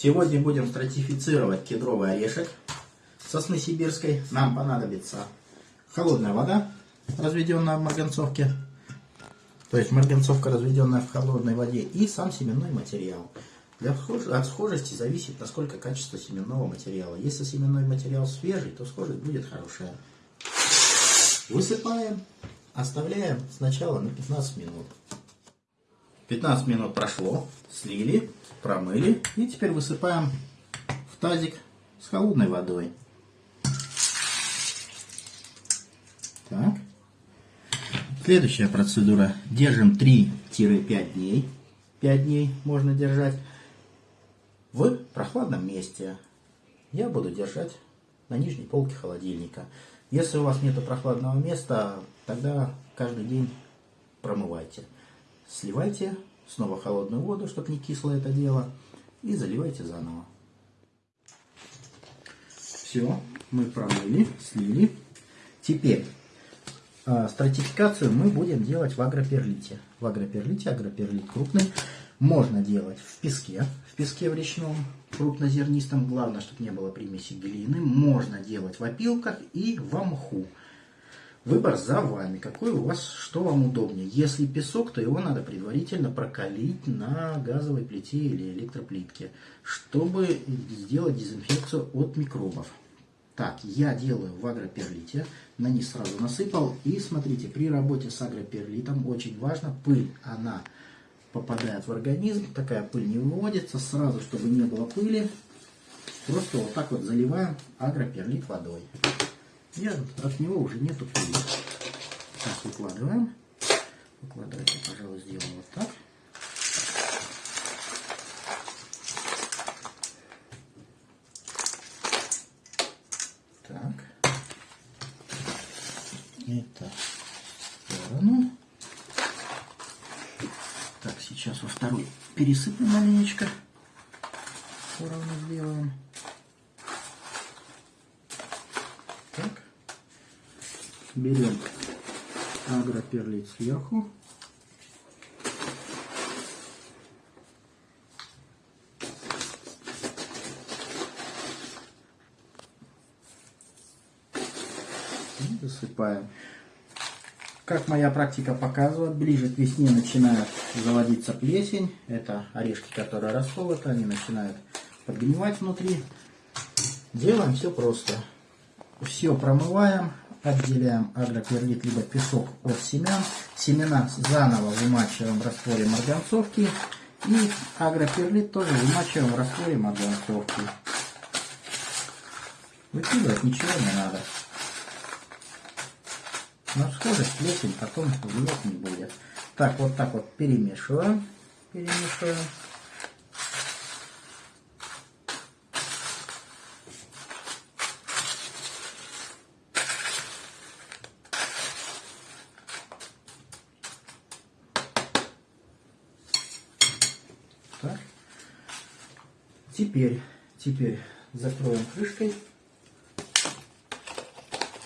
Сегодня будем стратифицировать кедровый орешек сосны сибирской. Нам понадобится холодная вода, разведенная в марганцовке. То есть марганцовка, разведенная в холодной воде. И сам семенной материал. Для от схожести зависит, насколько качество семенного материала. Если семенной материал свежий, то схожесть будет хорошая. Высыпаем, оставляем сначала на 15 минут. 15 минут прошло, слили, промыли и теперь высыпаем в тазик с холодной водой. Так. Следующая процедура. Держим 3-5 дней. 5 дней можно держать в прохладном месте. Я буду держать на нижней полке холодильника. Если у вас нет прохладного места, тогда каждый день промывайте. Сливайте снова холодную воду, чтобы не кисло это дело, и заливайте заново. Все, мы промыли, слили. Теперь э, стратификацию мы будем делать в агроперлите. В агроперлите, агроперлит крупный, можно делать в песке, в песке в речном, крупнозернистом, главное, чтобы не было примеси глины. Можно делать в опилках и в мху. Выбор за вами, какой у вас, что вам удобнее. Если песок, то его надо предварительно прокалить на газовой плите или электроплитке, чтобы сделать дезинфекцию от микробов. Так, я делаю в агроперлите, на низ сразу насыпал. И смотрите, при работе с агроперлитом очень важно пыль, она попадает в организм, такая пыль не выводится, сразу, чтобы не было пыли, просто вот так вот заливаем агроперлит водой. И от него уже нету пыли. Так, выкладываем. Выкладывайте, пожалуй, сделаем вот так. Так. Это в сторону. Так, сейчас во второй пересыпем маленечко. Поровну сделаем. Берем агроперлит сверху. Засыпаем. Как моя практика показывает, ближе к весне начинает заводиться плесень. Это орешки, которые расколоты, они начинают подгнивать внутри. Делаем все просто. Все промываем, отделяем агроперлит либо песок от семян. Семена заново вымачиваем в растворе марганцовки. И агроперлит тоже вымачиваем в растворе марганцовки. Выкидывать ничего не надо. Но схожесть плесень потом влиять не будет. Так, вот так вот перемешиваем. Перемешиваем. Так. Теперь, теперь закроем крышкой.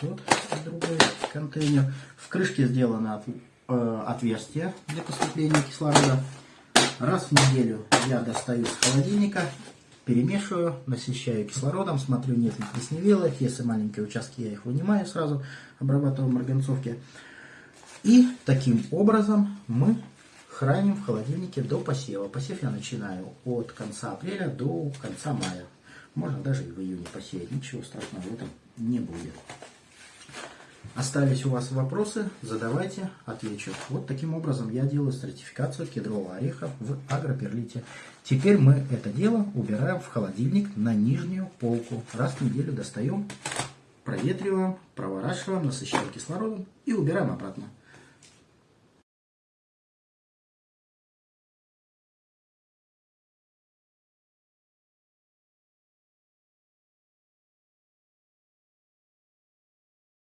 Вот другой контейнер. В крышке сделано от, э, отверстие для поступления кислорода. Раз в неделю я достаю с холодильника, перемешиваю, насыщаю кислородом, смотрю, нет ли плесневелых. Если маленькие участки, я их вынимаю сразу, обрабатываю марганцовки. И таким образом мы храним в холодильнике до посева. Посев я начинаю от конца апреля до конца мая. Можно даже и в июне посеять. Ничего страшного в этом не будет. Остались у вас вопросы, задавайте, отвечу. Вот таким образом я делаю стратификацию кедрового ореха в агроперлите. Теперь мы это дело убираем в холодильник на нижнюю полку. Раз в неделю достаем, проветриваем, проворачиваем, насыщаем кислородом и убираем обратно.